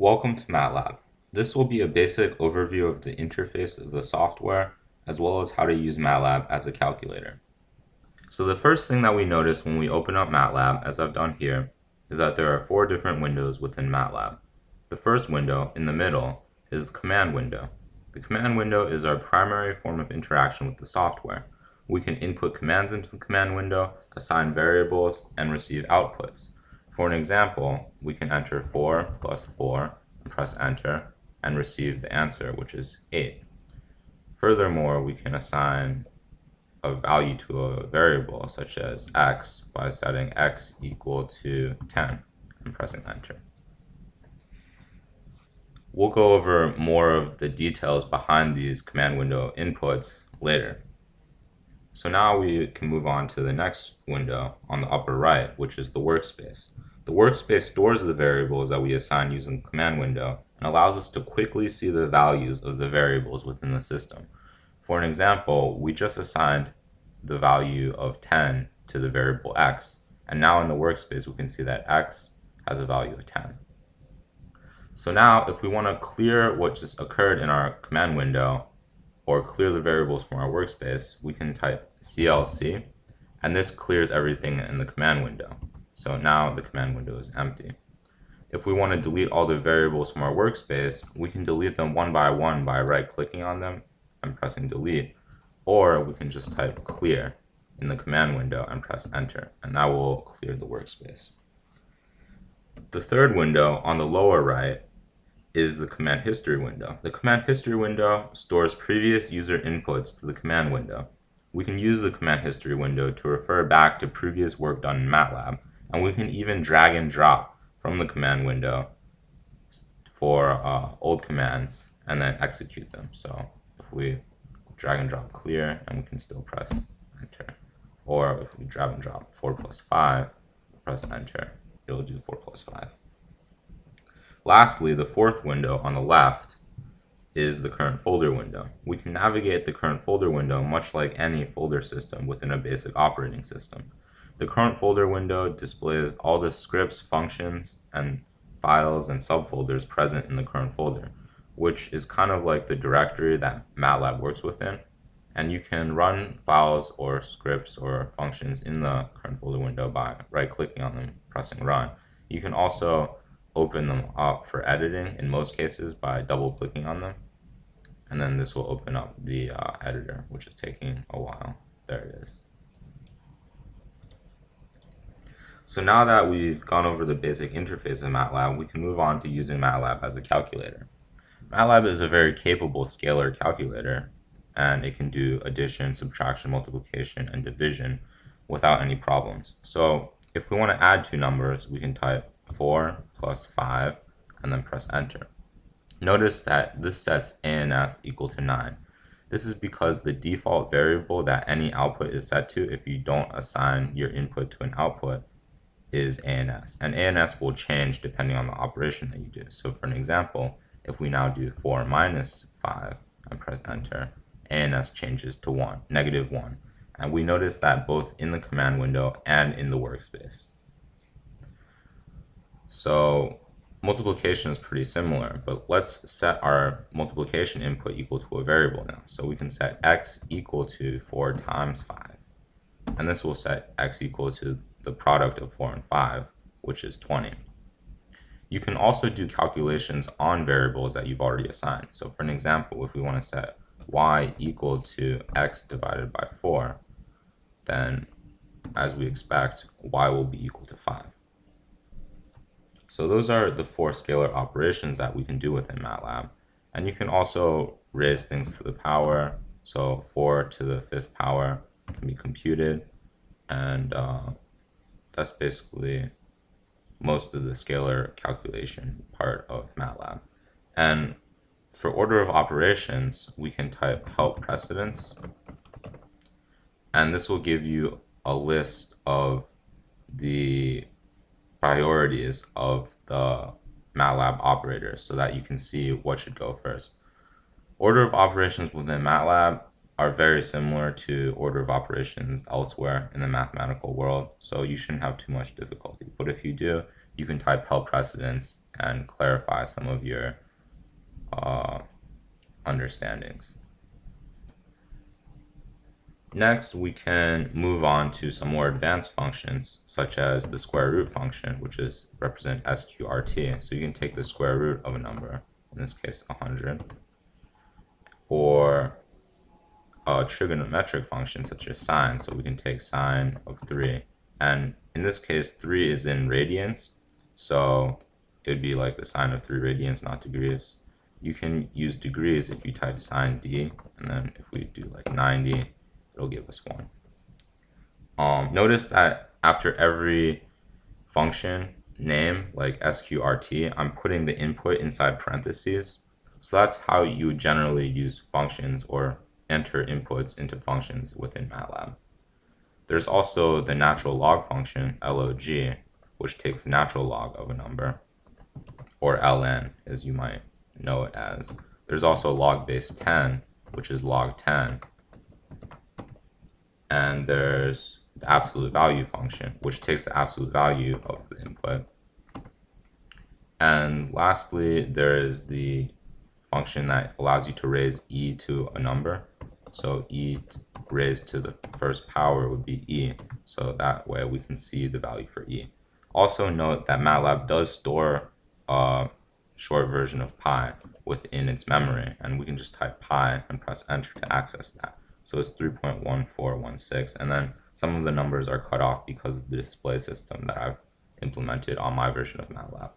Welcome to MATLAB. This will be a basic overview of the interface of the software as well as how to use MATLAB as a calculator. So the first thing that we notice when we open up MATLAB, as I've done here, is that there are four different windows within MATLAB. The first window, in the middle, is the command window. The command window is our primary form of interaction with the software. We can input commands into the command window, assign variables, and receive outputs. For an example, we can enter 4 plus 4 and press enter and receive the answer, which is 8. Furthermore, we can assign a value to a variable such as x by setting x equal to 10 and pressing enter. We'll go over more of the details behind these command window inputs later. So now we can move on to the next window on the upper right, which is the workspace. The workspace stores the variables that we assign using the command window and allows us to quickly see the values of the variables within the system. For an example, we just assigned the value of 10 to the variable x, and now in the workspace we can see that x has a value of 10. So now if we want to clear what just occurred in our command window or clear the variables from our workspace, we can type clc, and this clears everything in the command window. So now the command window is empty. If we want to delete all the variables from our workspace, we can delete them one by one by right-clicking on them and pressing delete, or we can just type clear in the command window and press enter, and that will clear the workspace. The third window on the lower right is the command history window. The command history window stores previous user inputs to the command window. We can use the command history window to refer back to previous work done in MATLAB, and we can even drag and drop from the command window for uh, old commands and then execute them. So if we drag and drop clear and we can still press enter. Or if we drag and drop 4 plus 5, press enter, it will do 4 plus 5. Lastly, the fourth window on the left is the current folder window. We can navigate the current folder window much like any folder system within a basic operating system. The current folder window displays all the scripts, functions, and files and subfolders present in the current folder, which is kind of like the directory that MATLAB works within. And you can run files or scripts or functions in the current folder window by right-clicking on them, pressing run. You can also open them up for editing in most cases by double-clicking on them. And then this will open up the uh, editor, which is taking a while. There it is. So now that we've gone over the basic interface of MATLAB, we can move on to using MATLAB as a calculator. MATLAB is a very capable scalar calculator, and it can do addition, subtraction, multiplication, and division without any problems. So if we want to add two numbers, we can type 4 plus 5 and then press enter. Notice that this sets ANS equal to 9. This is because the default variable that any output is set to if you don't assign your input to an output is ANS. And ANS will change depending on the operation that you do. So for an example, if we now do 4 minus 5 and press enter, ANS changes to 1, negative 1. And we notice that both in the command window and in the workspace. So multiplication is pretty similar, but let's set our multiplication input equal to a variable now. So we can set x equal to 4 times 5. And this will set x equal to the product of 4 and 5, which is 20. You can also do calculations on variables that you've already assigned. So for an example, if we want to set y equal to x divided by 4, then as we expect, y will be equal to 5. So those are the four scalar operations that we can do within MATLAB. And you can also raise things to the power. So 4 to the fifth power can be computed. And uh, that's basically most of the scalar calculation part of MATLAB. And for order of operations, we can type help precedence. And this will give you a list of the priorities of the MATLAB operators so that you can see what should go first. Order of operations within MATLAB are very similar to order of operations elsewhere in the mathematical world, so you shouldn't have too much difficulty. But if you do, you can type help precedence and clarify some of your uh, understandings. Next, we can move on to some more advanced functions, such as the square root function, which is represent sqrt. So you can take the square root of a number, in this case 100, or a trigonometric function such as sine. So we can take sine of 3. And in this case, 3 is in radians, so it would be like the sine of 3 radians, not degrees. You can use degrees if you type sine d, and then if we do like 90, it'll give us one. Um, notice that after every function name, like sqrt, I'm putting the input inside parentheses. So that's how you generally use functions or enter inputs into functions within MATLAB. There's also the natural log function, log, which takes natural log of a number, or ln, as you might know it as. There's also log base 10, which is log 10, and there's the absolute value function, which takes the absolute value of the input. And lastly, there is the function that allows you to raise e to a number. So e raised to the first power would be e. So that way we can see the value for e. Also note that MATLAB does store a short version of pi within its memory, and we can just type pi and press enter to access that. So it's 3.1416. And then some of the numbers are cut off because of the display system that I've implemented on my version of MATLAB.